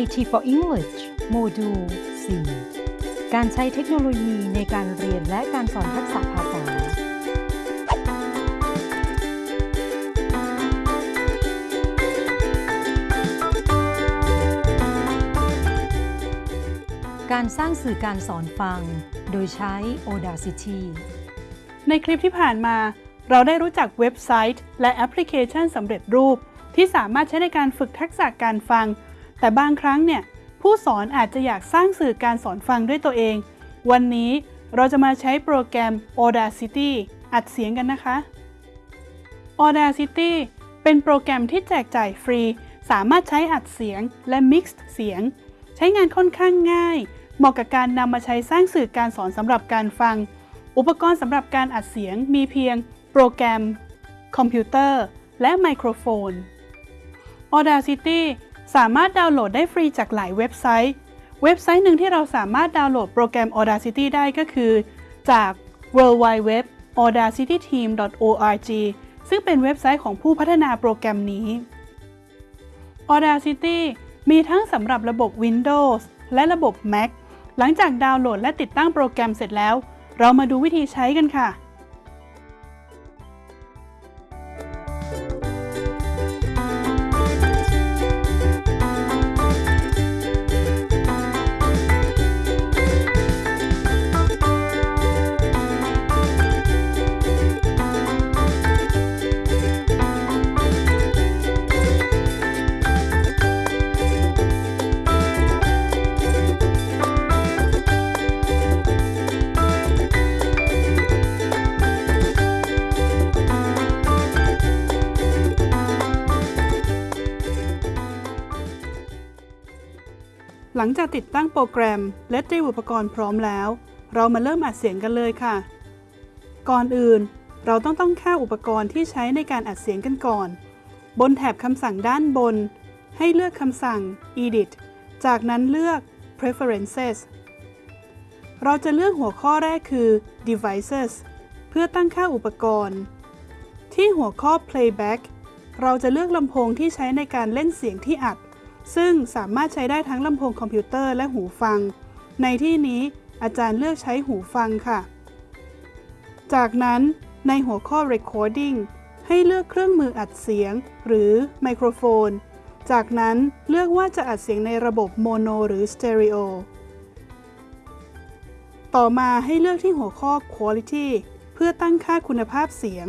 IT for English โมดูล 4 การใช้เทคโนโลยีในการเรียนและการสอนทักษะภาษา การสร้างสื่อการสอนฟัง โดยใช้ Audacity ในคลิปที่ผ่านมา เราได้รู้จักเว็บไซต์ และแอปพลิเคชันสำเร็จรูป ที่สามารถใช้ในการฝึกทักษะการฟัง แต่บางครั้งเนี่ยผู้สอนอาจจะอยากสร้างสื่อการสอนฟังด้วยตัวเอง วันนี้เราจะมาใช้โปรแกรม Audacity อัดเสียงกันนะคะ Audacity เป็นโปรแกรมที่แจกจ่ายฟรี สามารถใช้อัดเสียงและ Mixed เสียง ใช้งานค่อนข้างง่าย เหมาะกับการนำมาใช้สร้างสื่อการสอนสำหรับการฟัง อุปกรณ์สำหรับการอัดเสียงมีเพียง โปรแกรม คอมพิวเตอร์ และไมโครโฟน Audacity สามารถดาวน์โหลดได้ฟรีจากหลายเว็บไซต์ เว็บไซต์หนึ่งที่เราสามารถดาวน์โหลดโปรแกรม Audacity ได้ก็คือ จาก w w w audacityteam.org ซึ่งเป็นเว็บไซต์ของผู้พัฒนาโปรแกรมนี้ Audacity มีทั้งสำหรับระบบ Windows และระบบ Mac หลังจากดาวน์โหลดและติดตั้งโปรแกรมเสร็จแล้ว เรามาดูวิธีใช้กันค่ะ หลังจากติดตั้งโปรแกรมและเตรียมอุปกรณ์พร้อมแล้ว เรามาเริ่มอัดเสียงกันเลยค่ะ ก่อนอื่น เราต้องต้องค่าอุปกรณ์ที่ใช้ในการอัดเสียงกันก่อน บนแถบคำสั่งด้านบน ให้เลือกคำสั่ง edit จากนั้นเลือก preferences เราจะเลือกหัวข้อแรกคือ devices เพื่อตั้งค่าอุปกรณ์ ที่หัวข้อ playback เราจะเลือกลำโพงที่ใช้ในการเล่นเสียงที่อัด ซึ่งสามารถใช้ได้ทั้งลำโพงคอมพิวเตอร์และหูฟัง ในที่นี้อาจารย์เลือกใช้หูฟังค่ะ จากนั้นในหัวข้อ recording ให้เลือกเครื่องมืออัดเสียง หรือไมโครโฟน จากนั้นเลือกว่าจะอัดเสียงในระบบโมโนหรือสเตอริโอ ต่อมาให้เลือกที่หัวข้อ quality เพื่อตั้งค่าคุณภาพเสียง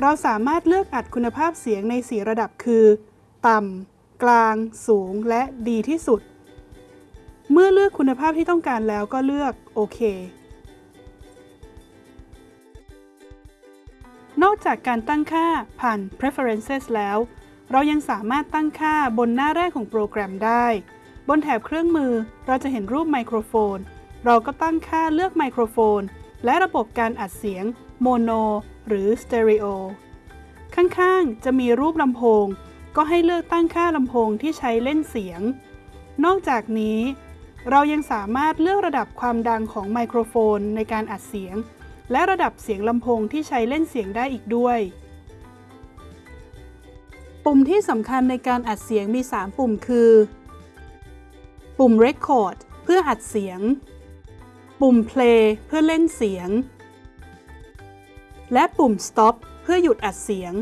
เราสามารถเลือกอัดคุณภาพเสียงใน 4 ระดับคือ ต่ำ กลางสูงและดีที่สุด เมื่อเลือกคุณภาพที่ต้องการแล้วก็เลือกโอเคนอกจากการตั้งค่าผ่าน preferences แล้ว เรายังสามารถตั้งค่าบนหน้าแรกของโปรแกรมได้ บนแถบเครื่องมือเราจะเห็นรูปไมโครโฟน เราก็ตั้งค่าเลือกไมโครโฟน และระบบการอัดเสียงโมโนหรือสเตอริโอข้างๆ จะมีรูปลำโพง ก็ให้เลือกตั้งค่าลำโพงที่ใช้เล่นเสียง นอกจากนี้ เรายังสามารถเลือกระดับความดังของไมโครโฟนในการอัดเสียง และระดับเสียงลำโพงที่ใช้เล่นเสียงได้อีกด้วย ปุ่มที่สำคัญในการอัดเสียงมี 3 ปุ่มคือ ปุ่ม Record เพื่ออัดเสียง ปุ่ม Play เพื่อเล่นเสียง และปุ่ม Stop เพื่อหยุดอัดเสียง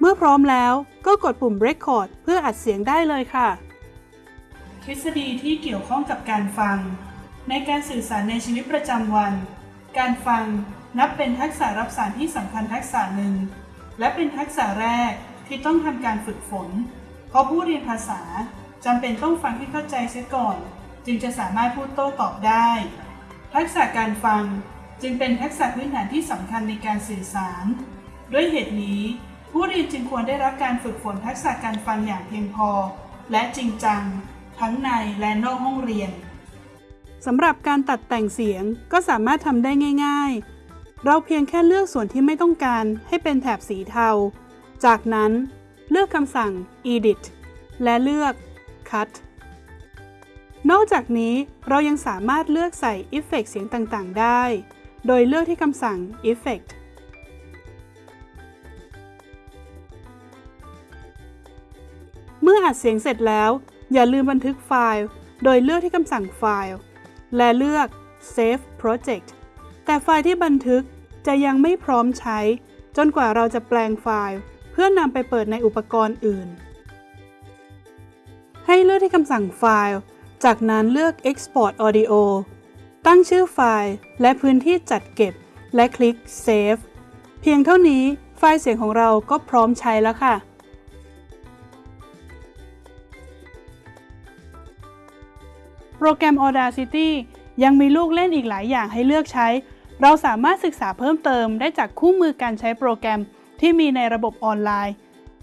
เมื่อพร้อมแล้วก็กดปุ่ม Record เพื่ออัดเสียงได้เลยค่ะ ทฤษฎีที่เกี่ยวข้องกับการฟัง ในการสื่อสารในชีวิตประจำวัน การฟังนับเป็นทักษะรับสารที่สำคัญทักษะหนึ่ง และเป็นทักษะแรกที่ต้องทำการฝึกฝน เพราะผู้เรียนภาษาจำเป็นต้องฟังให้เข้าใจเสียก่อน จึงจะสามารถพูดโต้ตอบได้ ทักษะการฟังจึงเป็นทักษะพื้นฐานที่สำคัญในการสื่อสาร ด้วยเหตุนี้ ผู้เรียนจึงควรได้รับการฝึกฝนทักษะการฟังอย่างเพียงพอ และจริงจัง ทั้งในและนอกห้องเรียนสำหรับการตัดแต่งเสียงก็สามารถทำได้ง่าย ๆ เราเพียงแค่เลือกส่วนที่ไม่ต้องการให้เป็นแถบสีเทา จากนั้นเลือกคำสั่ง edit และเลือก cut นอกจากนี้เรายังสามารถเลือกใส่ เอฟเฟกเสียงต่างๆ ได้ โดยเลือกที่คำสั่ง Effect อัดเสียงเสร็จแล้ว อย่าลืมบันทึกไฟล์ โดยเลือกที่คำสั่งไฟล์ และเลือก Save Project แต่ไฟล์ที่บันทึกจะยังไม่พร้อมใช้ จนกว่าเราจะแปลงไฟล์ เพื่อนำไปเปิดในอุปกรณ์อื่น ให้เลือกที่คำสั่งไฟล์ จากนั้นเลือก Export Audio ตั้งชื่อไฟล์ และพื้นที่จัดเก็บ และคลิก Save เพียงเท่านี้ไฟล์เสียงของเราก็พร้อมใช้แล้วค่ะ โปรแกรม Audacity ยังมีลูกเล่นอีกหลายอย่างให้เลือกใช้ เราสามารถศึกษาเพิ่มเติมได้จากคู่มือการใช้โปรแกรมที่มีในระบบออนไลน์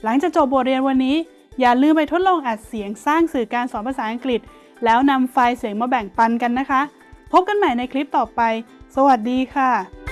หลังจากจบบทเรียนวันนี้ อย่าลืมไปทดลองอัดเสียงสร้างสื่อการสอนภาษาอังกฤษ แล้วนำไฟล์เสียงมาแบ่งปันกันนะคะ พบกันใหม่ในคลิปต่อไป สวัสดีค่ะ